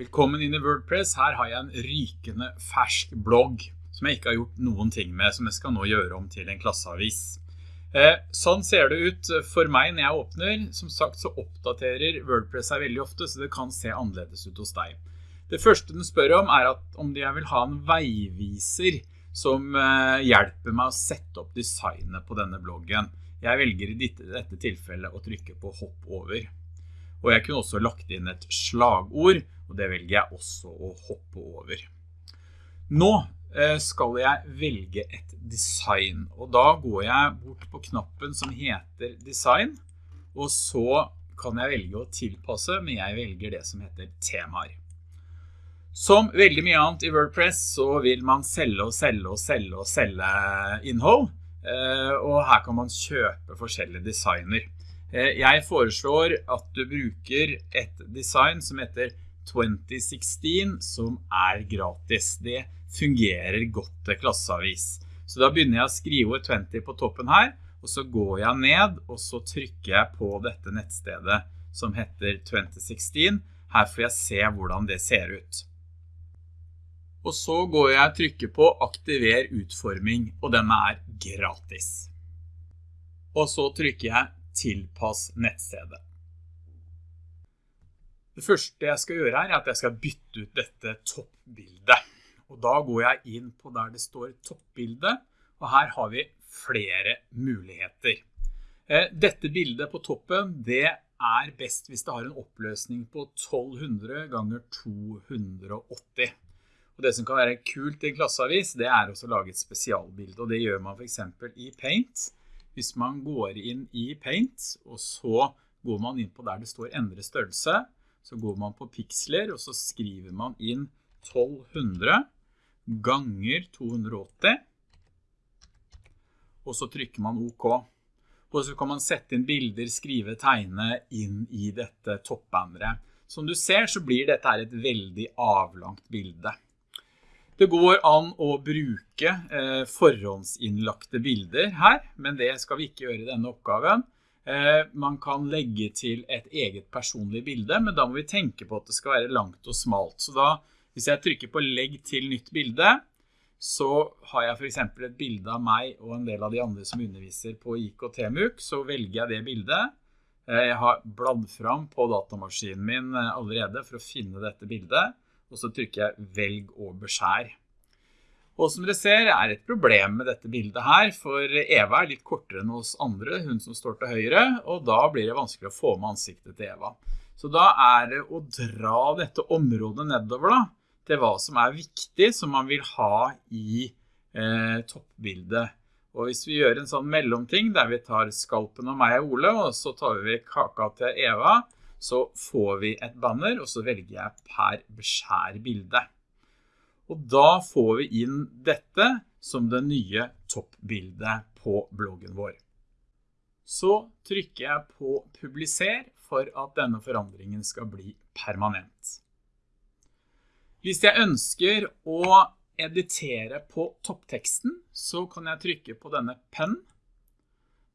Velkommen inn i WordPress. Her har jeg en rykende fersk blogg som jeg ikke har gjort noen ting med, som jeg skal nå gjøre om til en klasseavis. Eh, sånn ser det ut for meg når jeg åpner. Som sagt så oppdaterer WordPress seg veldig ofte, så det kan se annerledes ut hos deg. Det første den spør om er om jeg vil ha en veiviser som eh, hjelper meg å sette opp designet på denne bloggen. Jeg velger i dette tilfellet å trykke på hopp over. Og jeg kunne også lagt inn et slagord, og det velger jeg også å hoppe over. Nå eh, skal jeg velge et design, og da går jeg bort på knappen som heter design, og så kan jeg velge å tilpasse, men jeg velger det som heter temaer. Som veldig mye annet i WordPress så vil man selge og selge og selge og selge innhold, eh, og her kan man kjøpe forskjellige designer. Eh, jeg foreslår at du bruker et design som heter 2016 som er gratis. Det fungerer godt til klasseavis. Så da begynner jeg å skrive 20 på toppen her, og så går jeg ned, og så trykker jeg på dette nettstedet som heter 2016. Her får jeg se hvordan det ser ut. Og så går jeg og trykker på aktiver utforming, og den er gratis. Og så trykker jeg tilpass nettstedet. Det første jeg skal gjøre her er at jeg skal bytte ut dette toppbildet. Og da går jeg inn på der det står toppbildet, og her har vi flere muligheter. Eh, dette bildet på toppen, det er best hvis det har en oppløsning på 1200 ganger 280. Og det som kan være kult i en klasseavis, det er også å lage et spesialbilde, og det gjør man for eksempel i Paint. Hvis man går inn i Paint, og så går man inn på der det står endre størrelse, så går man på pixler, og så skriver man inn 1200 ganger 280, og så trykker man OK. Og så kan man sette inn bilder, skrive, tegne inn i dette toppbanneret. Som du ser så blir dette et veldig avlangt bilde. Det går an å bruke eh, forhåndsinnlagte bilder her, men det skal vi ikke gjøre i denne oppgaven. Eh, man kan legge til et eget personlig bilde, men da må vi tenke på at det skal være langt og smalt. Så da, hvis jeg trykker på legg til nytt bilde, så har jeg for eksempel et bilde av meg og en del av de andre som underviser på IKT-MUK, så velger jeg det bildet. Eh, jeg har bladd fram på datamaskinen min eh, allerede for å finne dette bildet, og så trykker jeg velg og beskjær. Og som dere ser er et problem med dette bildet her, for Eva er litt kortere enn hos andre, hun som står til høyre, og da blir det vanskelig å få med ansiktet til Eva. Så da er det å dra dette området nedover da, til hva som er viktig, som man vil ha i eh, toppbildet. Og hvis vi gjør en sånn mellomting, der vi tar skalpen av meg og Ole, og så tar vi kaka til Eva, så får vi et banner, og så velger jeg per beskjær bilde. Og da får vi inn dette som det nye toppbildet på bloggen vår. Så trykker jeg på publiser for at denne forandringen skal bli permanent. Hvis jeg ønsker å editere på toppteksten, så kan jeg trykke på denne pen,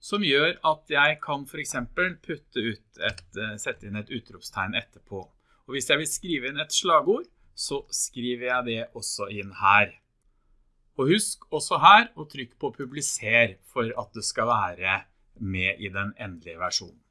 som gjør at jeg kan eksempel putte ut et, eh, sette inn et utropstegn etterpå. Og hvis jeg vil skrive inn et slagord, så skriver jeg det også inn her. Og husk også her å trykke på publiser for at det skal være med i den endelige versjonen.